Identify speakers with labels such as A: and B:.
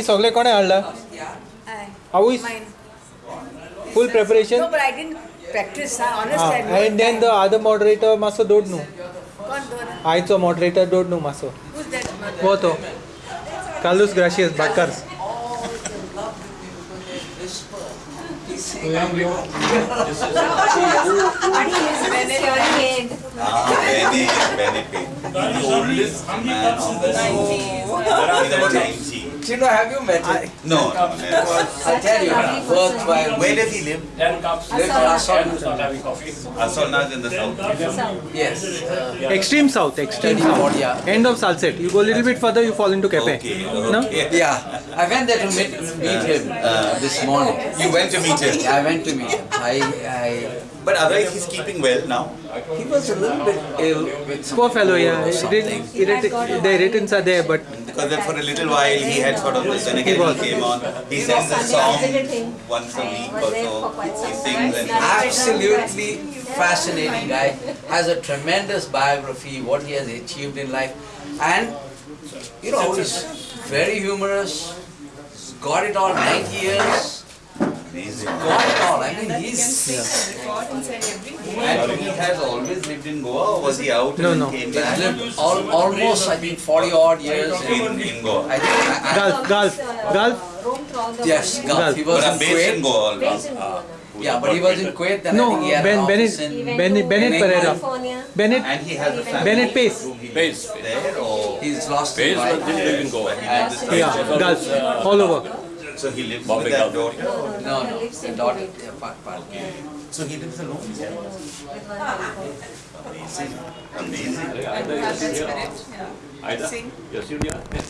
A: ही सगळे कोणे हाडला? How
B: is
A: full preparation practice and then the other moderator मातसो दोड न्हू आयचो मॉडरेटर दोड न्हू
B: मासो
A: वो तो. Kalus Gracias
C: भाटकार्स Benny,
D: Chino, have you met him?
C: No, no, never.
D: I tell you, worthwhile.
C: Where does he live?
E: Ten cups.
D: Lives in Assam.
E: And start having coffee.
C: Assolna's in the south.
D: Yes. Uh,
A: extreme south extreme
D: Study
A: south
D: Cambodia.
A: end of Salcete you go a little bit further you fall into Quepem
C: Okay,
A: no
C: okay.
D: yeah, I went there to meet, meet him uh, this morning.
C: You went to meet him.
D: I went to meet him. I, I,
C: But otherwise he's keeping well now.
D: he was a little bit ill with
A: poor fellow yeah
D: or
A: Irrit-
D: something.
A: irrit- the irritants are there but
C: Because then for a little while he had sort of this, then again he came on. He sends a song once a week or so. He sings and
D: Absolutely fascinating guy. Has a tremendous biography, what he has achieved in life. And, you know, he's very humorous. He's got it all, 90 years.
C: amazing.
D: Got it all. I mean, he's.
C: And he has always lived in Goa or was he out
A: No,
C: and
A: no.
C: came back?
D: lived al- almost, I think, 40 odd years.
C: In, in Goa.
D: I think. I, I,
A: Gulf Gulf Gulf
D: yes, Gulf. He was
C: But
D: in
C: I'm based in Goa.
D: Yeah, but he was in Kuwait. Then I
A: no
D: think he had
A: Ben
D: an
A: Bennett
D: in.
A: Bennett Bennett
D: in
A: Pereira
D: England.
A: Bennett
C: And he has a family.
A: Bennett Pace
C: he
E: Pace.
C: lives there or
D: He's lost his
E: Bays was didn't live in Goa.
A: Yeah Gulf all over
C: so he lives
E: Bombay
C: with that
E: Gulf.
C: daughter.
D: no, no, the daughter, yeah, part, part.
C: So he lives alone. Yeah. Amazing. Amazing.
E: Aida, yes, you are. Yes, you are.